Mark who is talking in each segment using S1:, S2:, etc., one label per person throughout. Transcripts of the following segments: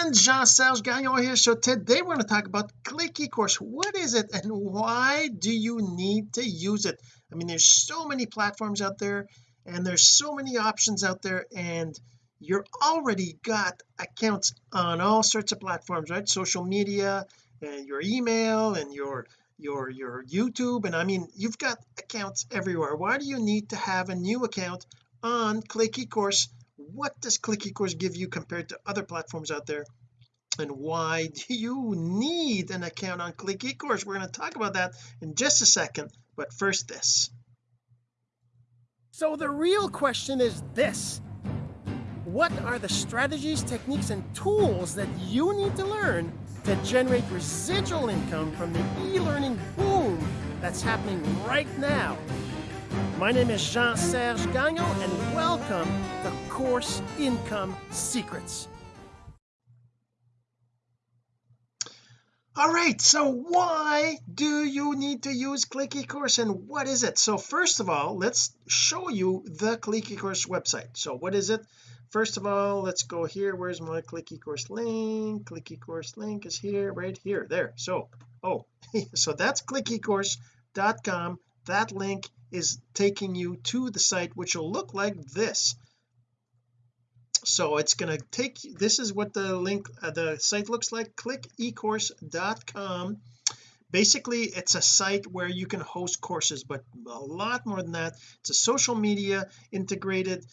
S1: friends Jean-Serge Gagnon here. So today we're going to talk about click eCourse what is it and why do you need to use it? I mean there's so many platforms out there and there's so many options out there and you're already got accounts on all sorts of platforms right? Social media and your email and your your your YouTube. And I mean you've got accounts everywhere. Why do you need to have a new account on click eCourse what does click eCourse give you compared to other platforms out there? And why do you need an account on click eCourse we're going to talk about that in just a second but first this. So the real question is this. What are the strategies techniques and tools that you need to learn to generate residual income from the e-learning boom that's happening right now my name is Jean-Serge Gagnon and welcome to Course Income Secrets. All right so why do you need to use click eCourse and what is it? So first of all let's show you the click eCourse website. So what is it? First of all let's go here. Where's my click eCourse link? Click eCourse link is here right here there. So oh so that's clickecourse.com that link is taking you to the site which will look like this. So it's going to take this is what the link uh, the site looks like. Clickecourse.com basically it's a site where you can host courses but a lot more than that. It's a social media integrated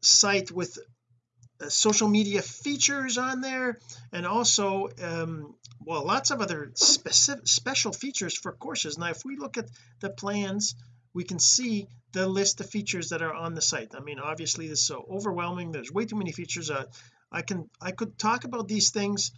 S1: site with uh, social media features on there and also um, well lots of other specific special features for courses. Now if we look at the plans we can see the list of features that are on the site. I mean obviously this is so overwhelming. There's way too many features. Uh, I can I could talk about these things.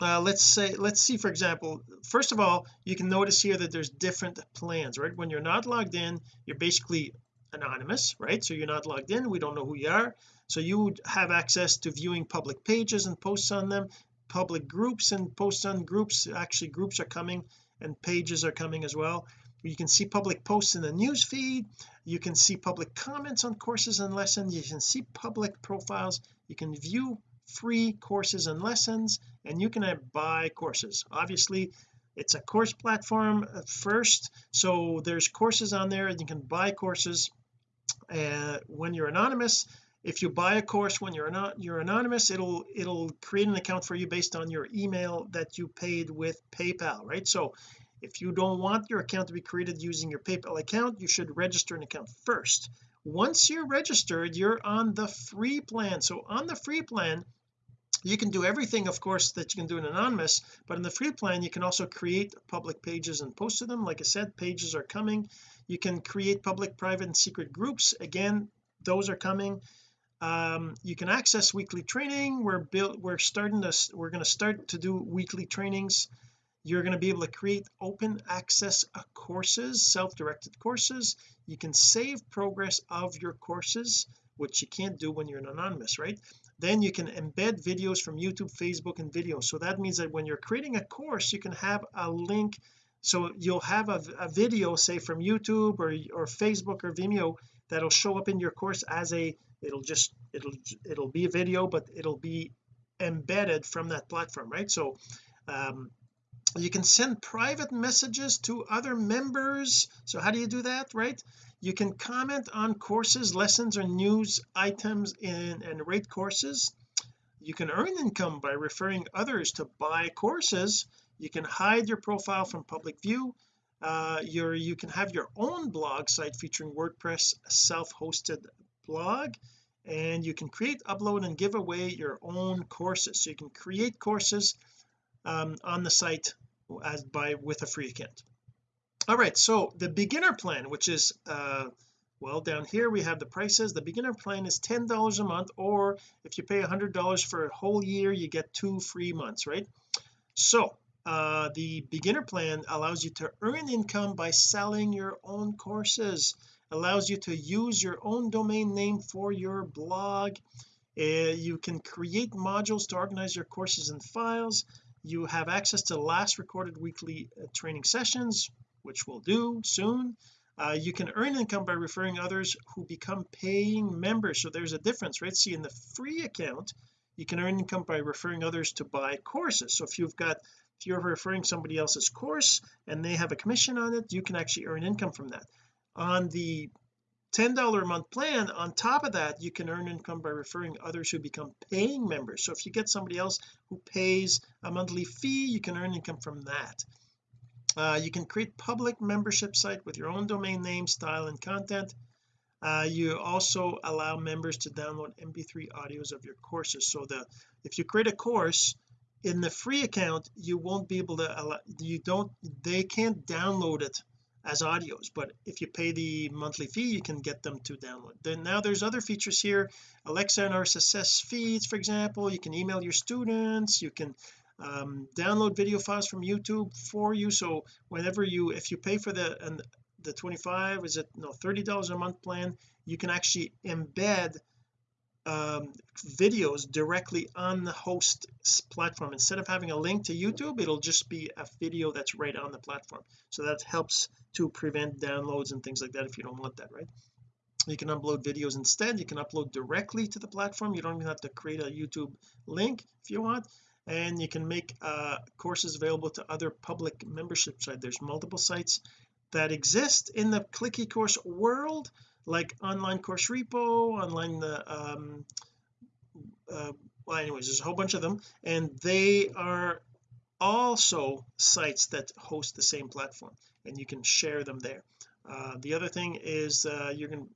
S1: Uh, let's say let's see for example first of all you can notice here that there's different plans right? When you're not logged in you're basically anonymous right? So you're not logged in. We don't know who you are. So you would have access to viewing public pages and posts on them public groups and posts on groups. Actually groups are coming and pages are coming as well you can see public posts in the news feed. You can see public comments on courses and lessons. You can see public profiles. You can view free courses and lessons and you can buy courses. Obviously it's a course platform first so there's courses on there and you can buy courses uh, when you're anonymous. If you buy a course when you're not you're anonymous it'll it'll create an account for you based on your email that you paid with PayPal right? So if you don't want your account to be created using your PayPal account you should register an account first. Once you're registered you're on the free plan. So on the free plan you can do everything of course that you can do in anonymous but in the free plan you can also create public pages and post to them. Like I said pages are coming. You can create public private and secret groups. Again those are coming. Um, you can access weekly training. We're built we're starting to we're going to start to do weekly trainings you're going to be able to create open access uh, courses self-directed courses. You can save progress of your courses which you can't do when you're an anonymous right? Then you can embed videos from YouTube Facebook and video. So that means that when you're creating a course you can have a link. So you'll have a, a Vimeo say from YouTube or or Facebook or Vimeo that'll show up in your course as a it'll just it'll it'll be a video but it'll be embedded from that platform right? So um you can send private messages to other members. So how do you do that right? You can comment on courses lessons or news items and rate courses. You can earn income by referring others to buy courses. You can hide your profile from public view. Uh your you can have your own blog site featuring WordPress self-hosted blog. And you can create upload and give away your own courses. So you can create courses um, on the site as by with a free account all right so the beginner plan which is uh well down here we have the prices. The beginner plan is ten dollars a month or if you pay a hundred dollars for a whole year you get two free months right? So uh the beginner plan allows you to earn income by selling your own courses allows you to use your own domain name for your blog. Uh, you can create modules to organize your courses and files you have access to last recorded weekly uh, training sessions which we'll do soon. Uh, you can earn income by referring others who become paying members. So there's a difference right? See in the free account you can earn income by referring others to buy courses. So if you've got if you're referring somebody else's course and they have a commission on it you can actually earn income from that. On the $10 a month plan on top of that you can earn income by referring others who become paying members. So if you get somebody else who pays a monthly fee you can earn income from that. Uh, you can create public membership site with your own domain name style and content. Uh, you also allow members to download mp3 audios of your courses. So the if you create a course in the free account you won't be able to allow you don't they can't download it as audios but if you pay the monthly fee you can get them to download. Then now there's other features here. Alexa and RSS feeds for example you can email your students you can um, download video files from YouTube for you. So whenever you if you pay for the and the 25 is it no $30 a month plan you can actually embed um, videos directly on the host platform. Instead of having a link to YouTube it'll just be a video that's right on the platform. So that helps to prevent downloads and things like that if you don't want that right? You can upload videos instead. You can upload directly to the platform. You don't even have to create a YouTube link if you want. And you can make uh, courses available to other public membership sites. There's multiple sites that exist in the click eCourse world like online course repo online the um uh, well anyways there's a whole bunch of them. And they are also sites that host the same platform and you can share them there. Uh, the other thing is uh, you're going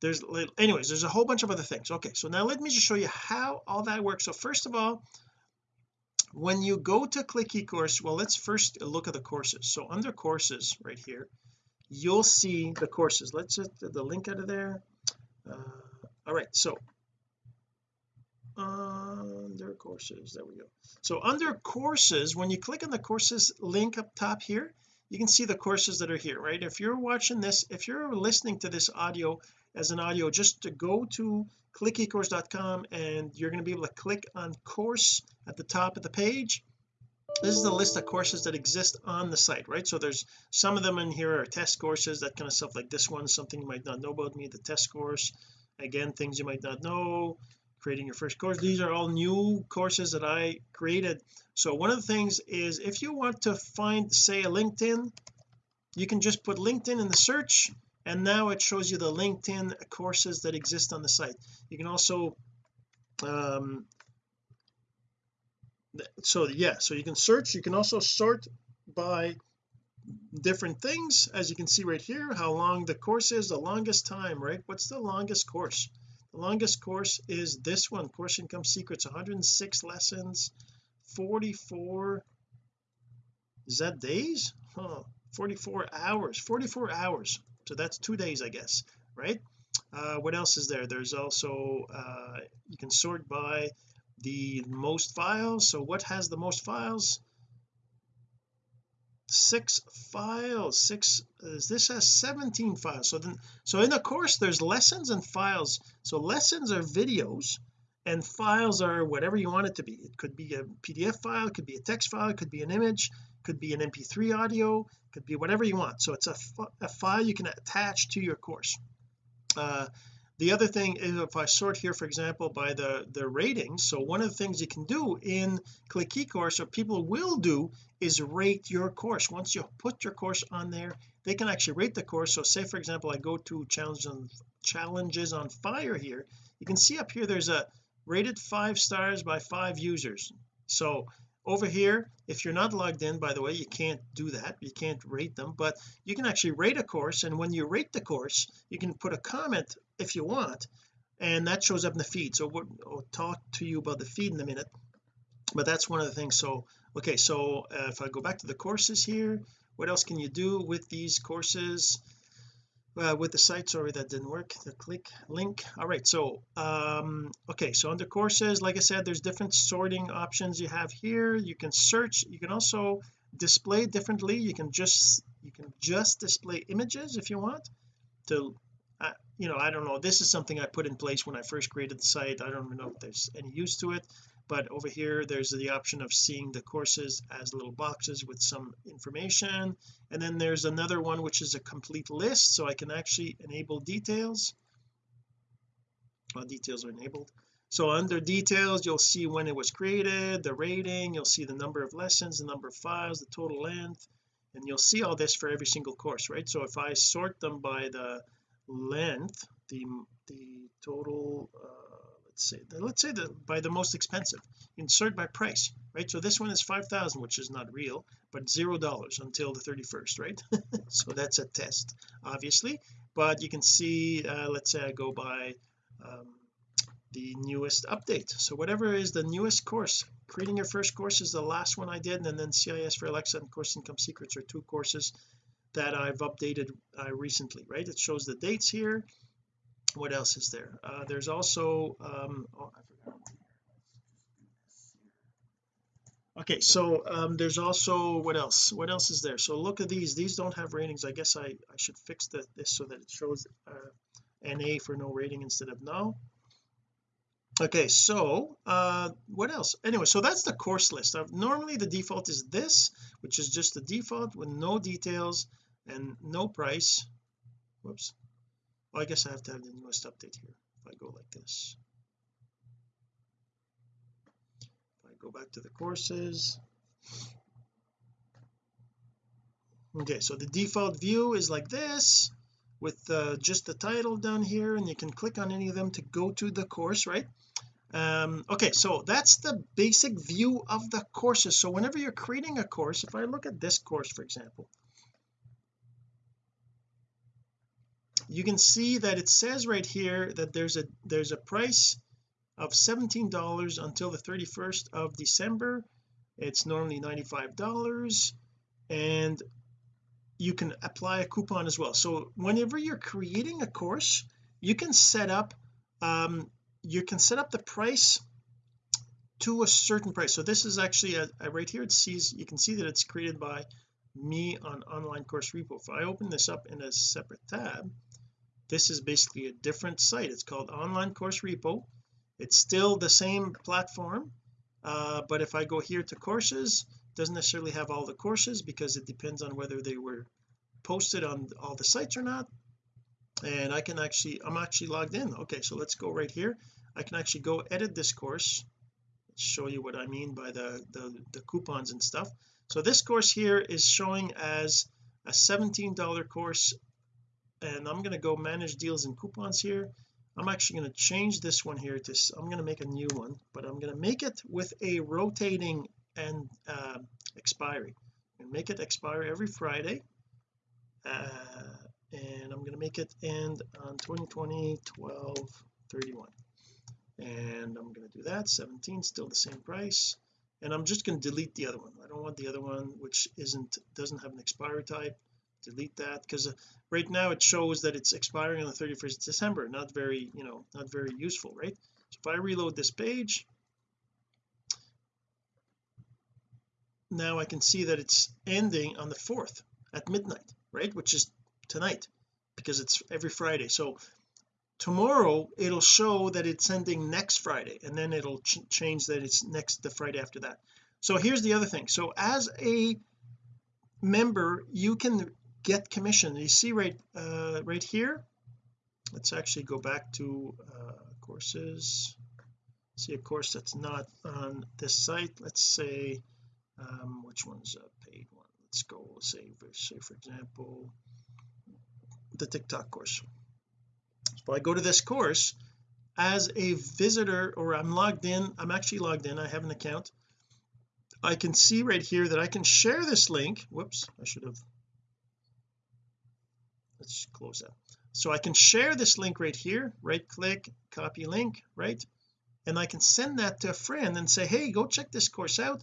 S1: there's anyways there's a whole bunch of other things. Okay so now let me just show you how all that works. So first of all when you go to click eCourse well let's first look at the courses. So under courses right here you'll see the courses. Let's get the link out of there. Uh, all right so under courses there we go. So under courses when you click on the courses link up top here you can see the courses that are here right? If you're watching this if you're listening to this audio as an audio just to go to clickecourse.com and you're going to be able to click on course at the top of the page. This is the list of courses that exist on the site right? So there's some of them in here are test courses that kind of stuff like this one something you might not know about me the test course. Again things you might not know creating your first course. These are all new courses that I created. So one of the things is if you want to find say a LinkedIn you can just put LinkedIn in the search and now it shows you the LinkedIn courses that exist on the site. You can also um so yeah so you can search. You can also sort by different things as you can see right here how long the course is the longest time right? What's the longest course longest course is this one course income secrets 106 lessons 44 is that days? Huh 44 hours 44 hours. So that's two days I guess right? Uh what else is there? There's also uh you can sort by the most files. So what has the most files? Six files six uh, this has 17 files. So then so in the course there's lessons and files so lessons are videos and files are whatever you want it to be. It could be a PDF file it could be a text file it could be an image could be an mp3 audio could be whatever you want. So it's a, a file you can attach to your course. Uh, the other thing is if I sort here for example by the the ratings so one of the things you can do in click eCourse or people will do is rate your course. Once you put your course on there they can actually rate the course. So say for example I go to challenges on challenges on fire here. You can see up here there's a rated five stars by five users. So over here if you're not logged in by the way you can't do that. You can't rate them but you can actually rate a course and when you rate the course you can put a comment if you want and that shows up in the feed. So we'll, I'll talk to you about the feed in a minute but that's one of the things. So okay so uh, if I go back to the courses here what else can you do with these courses uh, with the site sorry that didn't work the click link. All right so um okay so under courses like I said there's different sorting options you have here. You can search you can also display differently. You can just you can just display images if you want to uh, you know I don't know this is something I put in place when I first created the site. I don't even know if there's any use to it but over here there's the option of seeing the courses as little boxes with some information. And then there's another one which is a complete list so I can actually enable details. Well details are enabled. So under details you'll see when it was created the rating you'll see the number of lessons the number of files the total length and you'll see all this for every single course right? So if I sort them by the length the the total uh, let's say let's say that by the most expensive insert by price right? So this one is 5,000 which is not real but zero dollars until the 31st right? So that's a test obviously. But you can see uh, let's say I go by um, the newest update. So whatever is the newest course creating your first course is the last one I did and then CIS for Alexa and course income secrets are two courses that I've updated uh, recently right? It shows the dates here what else is there? Uh, there's also um oh, okay so um there's also what else? What else is there? So look at these. These don't have ratings. I guess I I should fix the, this so that it shows uh, NA for no rating instead of no okay so uh what else? Anyway so that's the course list. I've, normally the default is this which is just the default with no details and no price. Whoops oh, I guess I have to have the newest update here if I go like this. If I go back to the courses. Okay so the default view is like this with uh, just the title down here and you can click on any of them to go to the course right? Um okay so that's the basic view of the courses. So whenever you're creating a course if I look at this course for example you can see that it says right here that there's a there's a price of $17 until the 31st of December. It's normally $95 and you can apply a coupon as well. So whenever you're creating a course you can set up um you can set up the price to a certain price. So this is actually a, a right here. It sees you can see that it's created by me on online course repo. If I open this up in a separate tab this is basically a different site. It's called online course repo. It's still the same platform uh, but if I go here to courses doesn't necessarily have all the courses because it depends on whether they were posted on all the sites or not. And I can actually I'm actually logged in. Okay so let's go right here. I can actually go edit this course. Let's show you what I mean by the, the the coupons and stuff. So this course here is showing as a $17 course and I'm going to go manage deals and coupons here. I'm actually going to change this one here to I'm going to make a new one but I'm going to make it with a rotating and uh, expiry. And make it expire every Friday uh, and I'm going to make it end on 2020 12 31 and I'm going to do that 17 still the same price. And I'm just going to delete the other one. I don't want the other one which isn't doesn't have an expiry type delete that because uh, right now it shows that it's expiring on the 31st of December not very you know not very useful right? So if I reload this page now I can see that it's ending on the 4th at midnight right? Which is tonight because it's every Friday. So tomorrow it'll show that it's ending next Friday and then it'll ch change that it's next the Friday after that. So here's the other thing. So as a member you can get commission. You see right uh right here? Let's actually go back to uh courses. See a course that's not on this site. Let's say um which one's a paid one? Let's go say for, say for example the TikTok course. So I go to this course as a visitor or I'm logged in. I'm actually logged in. I have an account. I can see right here that I can share this link. Whoops I should have let's close that. So I can share this link right here right click copy link right? And I can send that to a friend and say hey go check this course out.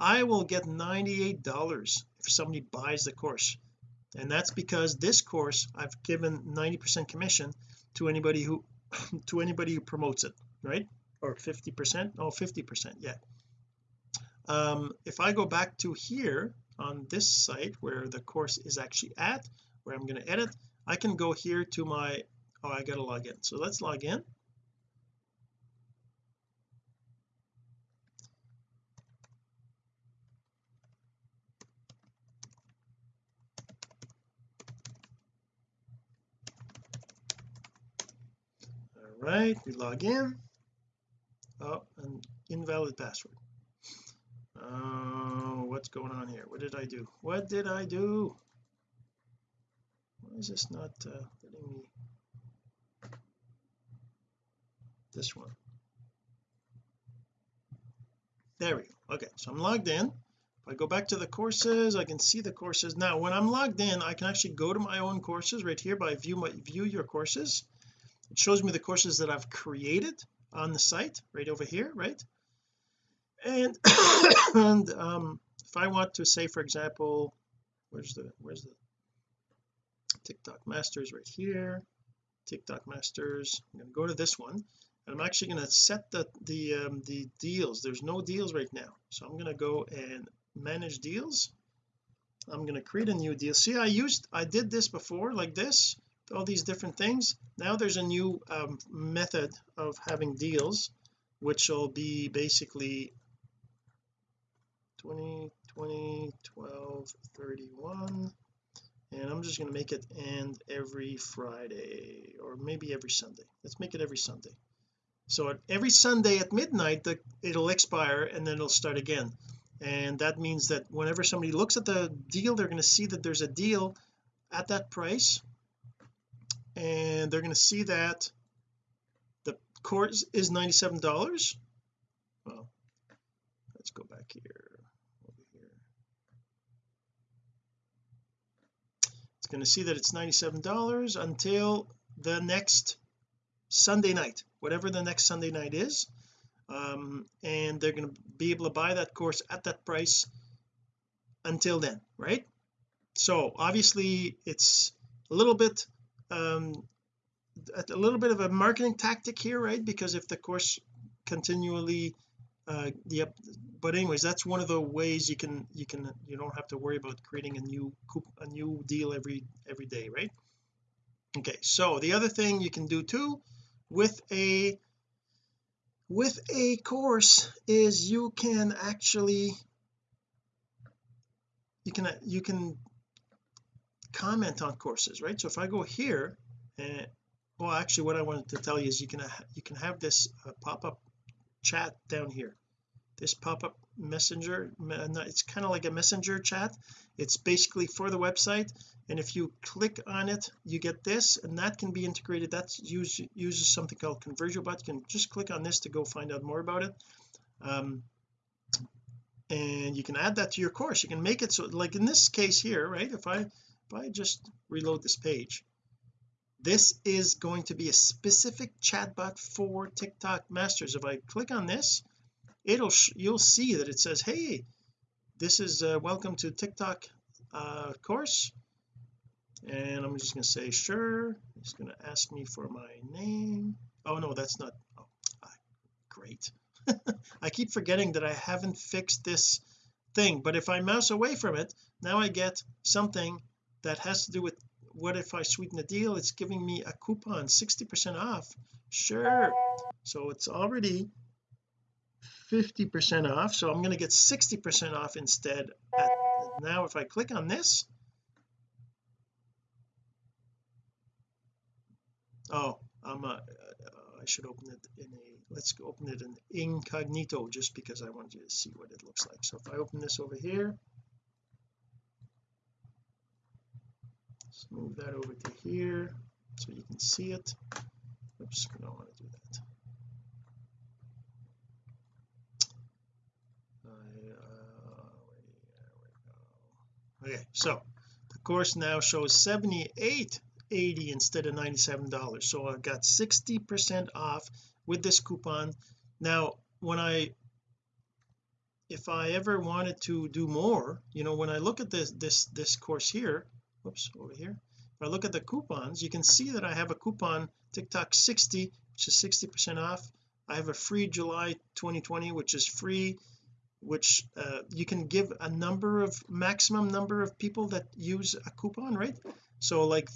S1: I will get $98 if somebody buys the course. And that's because this course I've given 90% commission to anybody who to anybody who promotes it right? Or 50 percent? Oh 50 percent yeah. Um if I go back to here on this site where the course is actually at where I'm going to edit I can go here to my oh I got to log in. So let's log in. All right we log in. Oh an invalid password. Uh, what's going on here? What did I do? What did I do is this not uh, letting me this one. There we go. Okay so I'm logged in. If I go back to the courses I can see the courses. Now when I'm logged in I can actually go to my own courses right here by view my view your courses. It shows me the courses that I've created on the site right over here right? And and um if I want to say for example where's the where's the TikTok masters right here. TikTok masters I'm going to go to this one. And I'm actually going to set the the um, the deals. There's no deals right now. So I'm going to go and manage deals. I'm going to create a new deal. See I used I did this before like this all these different things. Now there's a new um, method of having deals which will be basically 20 20 12 31 and I'm just going to make it end every Friday or maybe every Sunday. Let's make it every Sunday. So every Sunday at midnight the, it'll expire and then it'll start again. And that means that whenever somebody looks at the deal they're going to see that there's a deal at that price. And they're going to see that the course is 97 dollars. Well let's go back here over here it's going to see that it's 97 dollars until the next Sunday night whatever the next Sunday night is. Um, and they're going to be able to buy that course at that price until then right? So obviously it's a little bit um a little bit of a marketing tactic here right? Because if the course continually uh yep but anyways that's one of the ways you can you can you don't have to worry about creating a new a new deal every every day right? Okay so the other thing you can do too with a with a course is you can actually you can you can comment on courses right? So if I go here and well actually what I wanted to tell you is you can you can have this uh, pop-up chat down here. This pop-up messenger it's kind of like a messenger chat. It's basically for the website and if you click on it you get this and that can be integrated. That use, uses something called ConversioBot you can just click on this to go find out more about it. Um, and you can add that to your course. You can make it so like in this case here right if I if I just reload this page this is going to be a specific chatbot for TikTok masters. If I click on this it'll you'll see that it says hey this is uh, welcome to TikTok uh, course. And I'm just going to say sure. It's going to ask me for my name. Oh no that's not oh, ah, great. I keep forgetting that I haven't fixed this thing but if I mouse away from it now I get something that has to do with what if I sweeten the deal? It's giving me a coupon 60 percent off. Sure. So it's already 50 percent off so I'm going to get 60 percent off instead at, now if I click on this. Oh I'm a, uh, I should open it in a let's open it in incognito just because I want you to see what it looks like. So if I open this over here let's move that over to here so you can see it. Oops I don't want to do that. Uh, okay so the course now shows 78 80 instead of 97 dollars. So I got 60 percent off with this coupon. Now when I if I ever wanted to do more you know when I look at this this this course here whoops over here. If I look at the coupons you can see that I have a coupon TikTok 60 which is 60 percent off. I have a free July 2020 which is free which uh, you can give a number of maximum number of people that use a coupon right? So like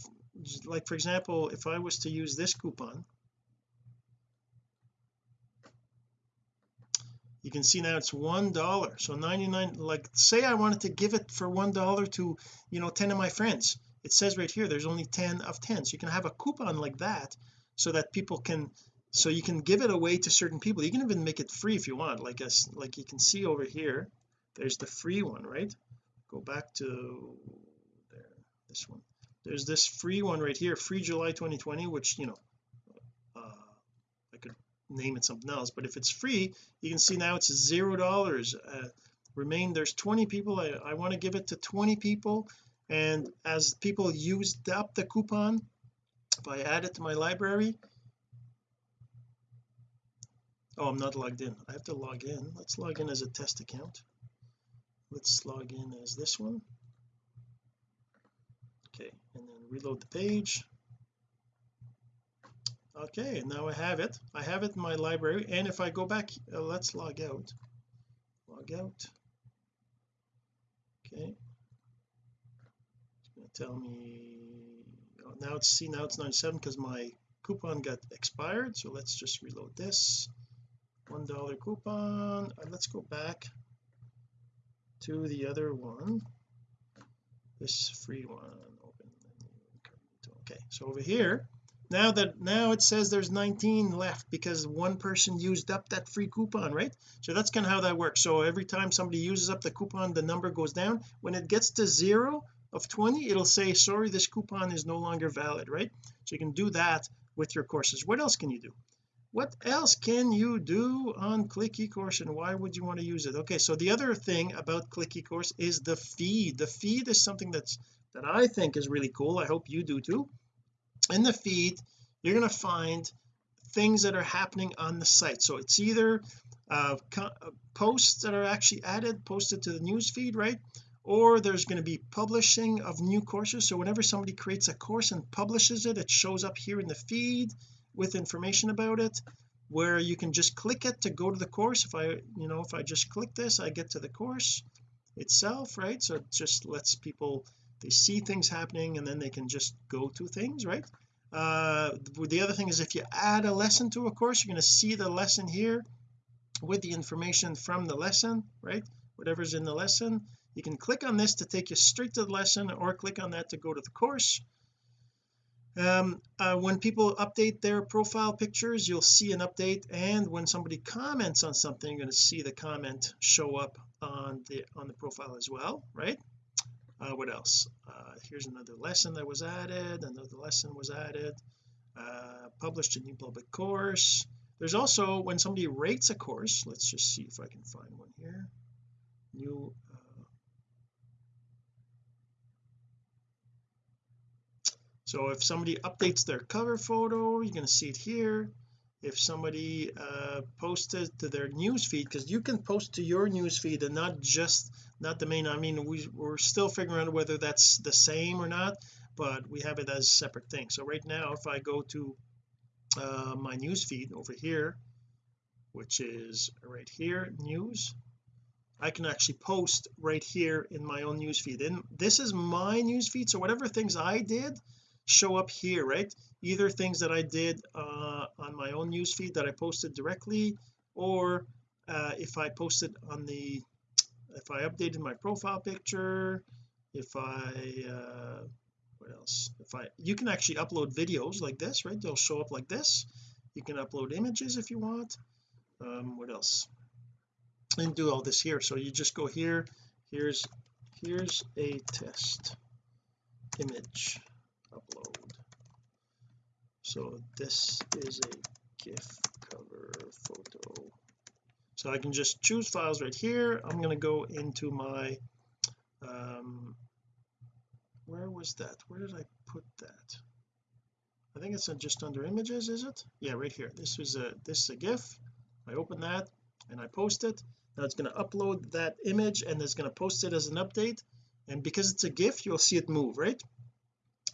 S1: like for example if I was to use this coupon you can see now it's one dollar. So 99 like say I wanted to give it for one dollar to you know 10 of my friends. It says right here there's only 10 of 10 so you can have a coupon like that so that people can so you can give it away to certain people. You can even make it free if you want. Like us like you can see over here there's the free one right? Go back to there this one. There's this free one right here free July 2020 which you know name it something else but if it's free you can see now it's zero dollars uh, remain there's 20 people I, I want to give it to 20 people and as people used up the coupon if I add it to my library oh I'm not logged in I have to log in let's log in as a test account let's log in as this one okay and then reload the page okay now I have it. I have it in my library and if I go back uh, let's log out. Log out. Okay. It's going to tell me oh, now it's see now it's 97 because my coupon got expired so let's just reload this. One dollar coupon uh, let's go back to the other one. This free one open okay so over here now that now it says there's 19 left because one person used up that free coupon right? So that's kind of how that works. So every time somebody uses up the coupon the number goes down. When it gets to zero of 20 it'll say sorry this coupon is no longer valid right? So you can do that with your courses. What else can you do? What else can you do on click ecourse and why would you want to use it? Okay so the other thing about click ecourse is the feed. The feed is something that's that I think is really cool. I hope you do too in the feed you're going to find things that are happening on the site. So it's either uh, uh, posts that are actually added posted to the news feed right? Or there's going to be publishing of new courses. So whenever somebody creates a course and publishes it it shows up here in the feed with information about it where you can just click it to go to the course. If I you know if I just click this I get to the course itself right? So it just lets people they see things happening and then they can just go to things right? Uh the other thing is if you add a lesson to a course you're going to see the lesson here with the information from the lesson right? Whatever's in the lesson. You can click on this to take you straight to the lesson or click on that to go to the course. Um, uh, when people update their profile pictures you'll see an update and when somebody comments on something you're going to see the comment show up on the on the profile as well right uh, what else? Uh, here's another lesson that was added another lesson was added uh, published a new public course. There's also when somebody rates a course let's just see if I can find one here. New uh, so if somebody updates their cover photo you're going to see it here if somebody uh posted to their news feed because you can post to your news feed and not just not the main I mean we, we're still figuring out whether that's the same or not but we have it as separate thing. So right now if I go to uh, my news feed over here which is right here news I can actually post right here in my own news feed. And this is my news feed so whatever things I did show up here right? Either things that I did uh, on my own newsfeed that I posted directly or uh, if I posted on the if I updated my profile picture if I uh, what else? If I you can actually upload videos like this right? They'll show up like this. You can upload images if you want. Um what else? And do all this here. So you just go here. Here's here's a test image upload. So this is a GIF cover photo. So I can just choose files right here. I'm going to go into my um where was that? Where did I put that? I think it's just under images is it? Yeah right here. This is a this is a GIF. I open that and I post it. Now it's going to upload that image and it's going to post it as an update. And because it's a GIF you'll see it move right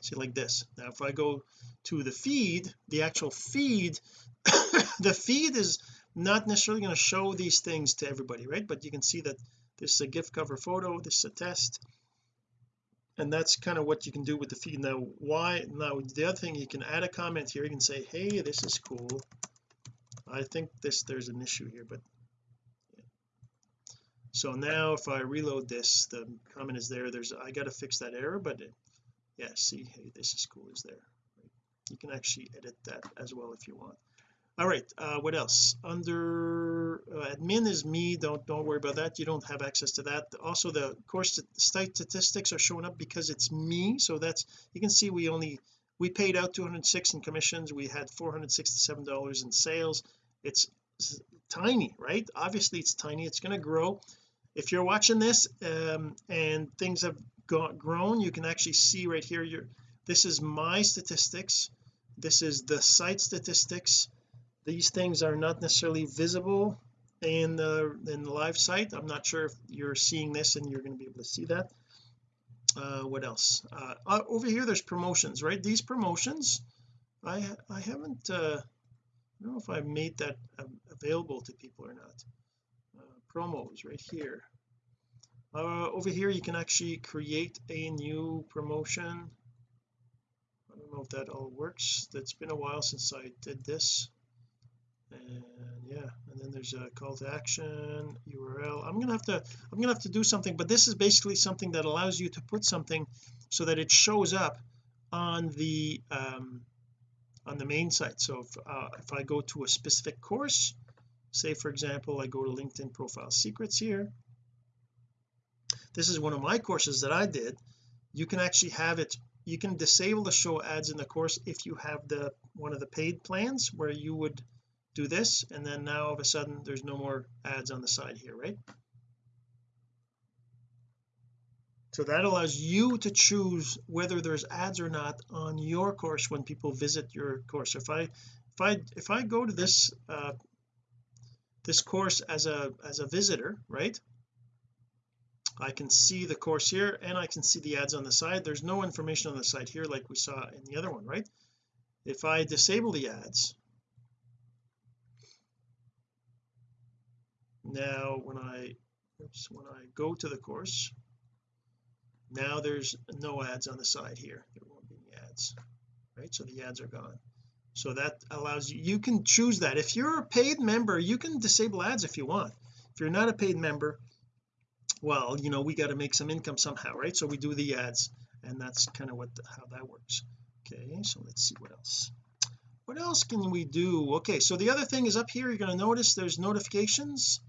S1: see like this. Now if I go to the feed the actual feed the feed is not necessarily going to show these things to everybody right? But you can see that this is a gift cover photo this is a test and that's kind of what you can do with the feed. Now why now the other thing you can add a comment here. You can say hey this is cool. I think this there's an issue here but so now if I reload this the comment is there there's I got to fix that error but it, yeah see hey this is cool is there? You can actually edit that as well if you want. All right uh what else? Under uh, admin is me don't don't worry about that you don't have access to that. Also the course site statistics are showing up because it's me so that's you can see we only we paid out 206 in commissions we had 467 dollars in sales. It's tiny right? Obviously it's tiny it's going to grow. If you're watching this um, and things have got grown you can actually see right here your this is my statistics. This is the site statistics. These things are not necessarily visible in the in the live site. I'm not sure if you're seeing this and you're going to be able to see that. Uh what else? Uh, uh over here there's promotions right? These promotions I I haven't uh I don't know if I made that available to people or not. Uh, promos right here uh, over here you can actually create a new promotion. I don't know if that all works. That's been a while since I did this. And yeah and then there's a call to action URL I'm gonna have to I'm gonna have to do something but this is basically something that allows you to put something so that it shows up on the um on the main site. So if, uh, if I go to a specific course say for example I go to LinkedIn profile secrets here this is one of my courses that I did you can actually have it you can disable the show ads in the course if you have the one of the paid plans where you would do this and then now all of a sudden there's no more ads on the side here right? So that allows you to choose whether there's ads or not on your course when people visit your course. If I if I if I go to this uh this course as a as a visitor right I can see the course here and I can see the ads on the side. There's no information on the side here like we saw in the other one right? If I disable the ads now when I oops, when I go to the course now there's no ads on the side here. There won't be any ads right? So the ads are gone. So that allows you you can choose that. If you're a paid member you can disable ads if you want. If you're not a paid member well you know we got to make some income somehow right? So we do the ads and that's kind of what the, how that works. Okay so let's see what else. What else can we do? Okay so the other thing is up here you're going to notice there's notifications.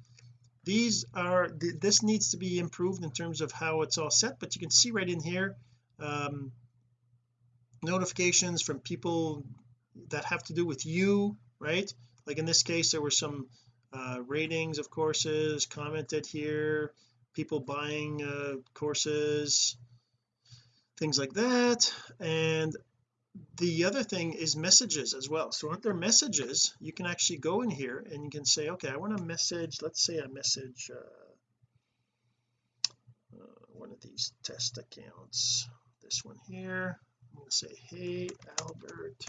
S1: These are this needs to be improved in terms of how it's all set but you can see right in here um, notifications from people that have to do with you right? Like in this case there were some uh, ratings of courses commented here people buying uh, courses things like that. And the other thing is messages as well. So under messages? You can actually go in here and you can say okay I want to message. Let's say I message uh, uh, one of these test accounts. This one here. I'm going to say hey Albert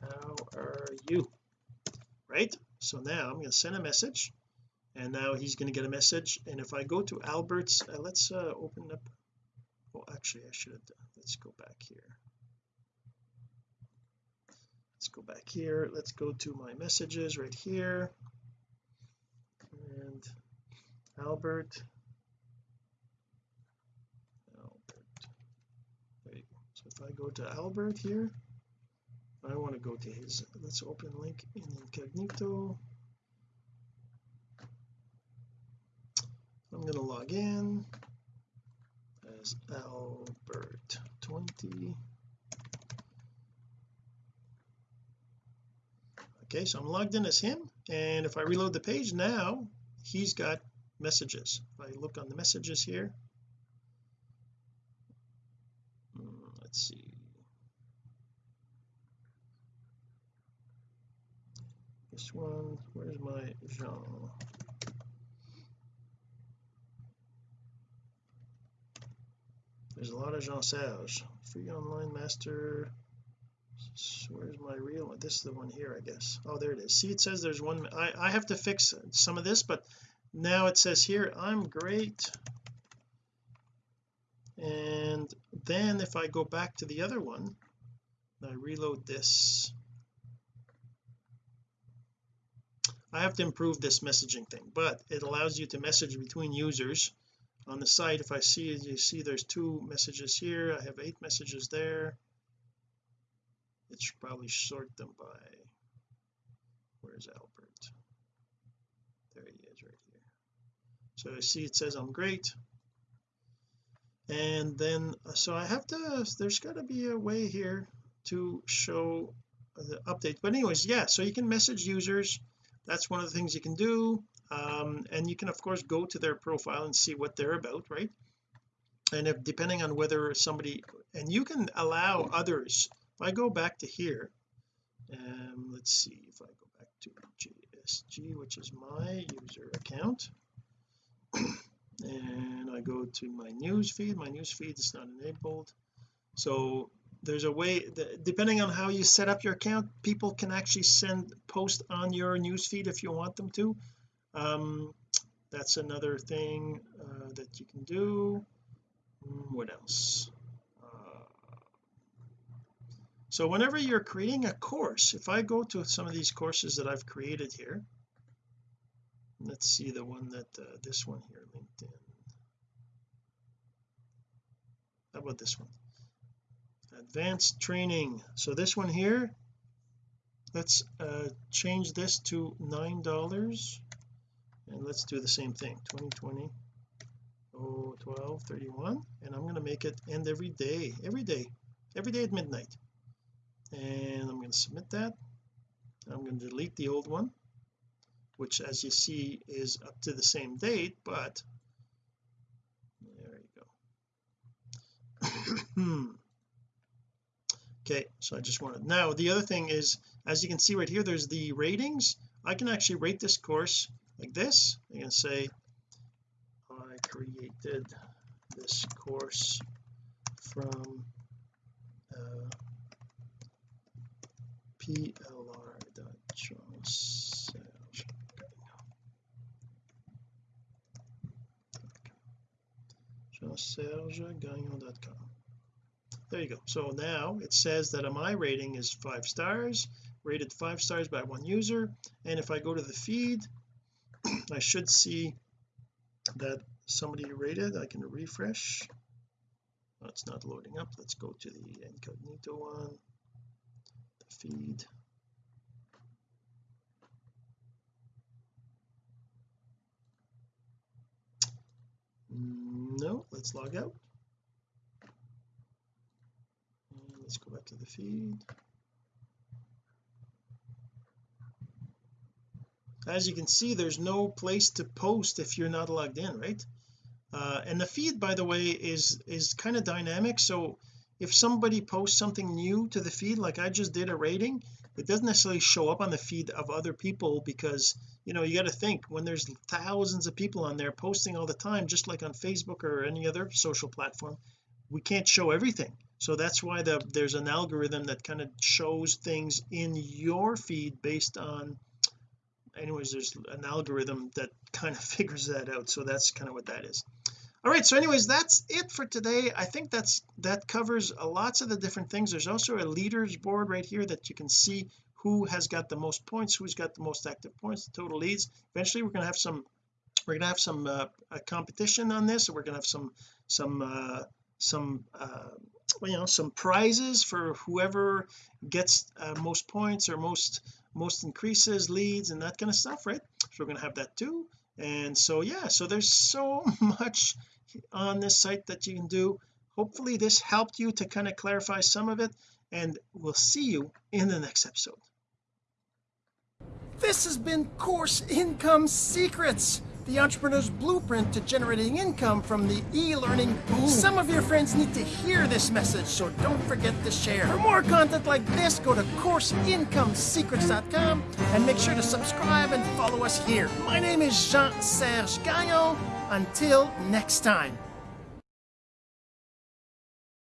S1: how are you? Right? So now I'm going to send a message and now he's going to get a message. And if I go to Albert's uh, let's uh, open up. Well actually I should have let's go back here. Let's go back here. Let's go to my messages right here. And Albert. Albert. Go so if I go to Albert here I want to go to his let's open link in incognito I'm going to log in as Albert 20 okay so I'm logged in as him and if I reload the page now he's got messages. If I look on the messages here hmm, let's see. This one where's my Jean there's a lot of Jean Serge free online master. Where's my real one? This is the one here I guess. Oh there it is. See it says there's one I, I have to fix some of this but now it says here I'm great. And then if I go back to the other one I reload this. I have to improve this messaging thing but it allows you to message between users on the site if I see you see there's two messages here I have eight messages there. It should probably sort them by where's Albert? There he is right here. So I see it says I'm great. And then uh, so I have to there's got to be a way here to show the update. But anyways yeah so you can message users. That's one of the things you can do um, and you can of course go to their profile and see what they're about right? And if depending on whether somebody and you can allow others. If I go back to here um let's see if I go back to JSG which is my user account and I go to my news feed my news feed is not enabled. So there's a way that, depending on how you set up your account people can actually send post on your news feed if you want them to um that's another thing uh, that you can do. Hmm, what else? Uh, so whenever you're creating a course if I go to some of these courses that I've created here let's see the one that uh, this one here LinkedIn. How about this one? Advanced training. So this one here let's uh, change this to nine dollars and let's do the same thing. 2020 oh 12 31 and I'm going to make it end every day every day every day at midnight. And I'm going to submit that. I'm going to delete the old one which as you see is up to the same date but there you go. Okay so I just wanted now the other thing is as you can see right here there's the ratings. I can actually rate this course like this. I can say I created this course from uh, jean-serge-gagnon.com there you go. So now it says that my rating is five stars rated five stars by one user and if I go to the feed I should see that somebody rated I can refresh. It's not loading up. Let's go to the incognito one. The feed. No let's log out. And let's go back to the feed as you can see there's no place to post if you're not logged in right? Uh, and the feed by the way is is kind of dynamic. So if somebody posts something new to the feed like I just did a rating it doesn't necessarily show up on the feed of other people because you know you got to think when there's thousands of people on there posting all the time just like on Facebook or any other social platform we can't show everything. So that's why the there's an algorithm that kind of shows things in your feed based on anyways there's an algorithm that kind of figures that out so that's kind of what that is. All right so anyways that's it for today. I think that's that covers lots of the different things. There's also a leaders board right here that you can see who has got the most points who's got the most active points the total leads. Eventually we're going to have some we're going to have some uh, competition on this. We're going to have some some uh some uh you know some prizes for whoever gets uh, most points or most most increases leads and that kind of stuff right? So we're going to have that too. And so yeah so there's so much on this site that you can do. Hopefully this helped you to kind of clarify some of it and we'll see you in the next episode. This has been course income secrets the entrepreneur's blueprint to generating income from the e-learning boom. Some of your friends need to hear this message, so don't forget to share. For more content like this, go to CourseIncomeSecrets.com and make sure to subscribe and follow us here. My name is Jean-Serge Gagnon. Until next time.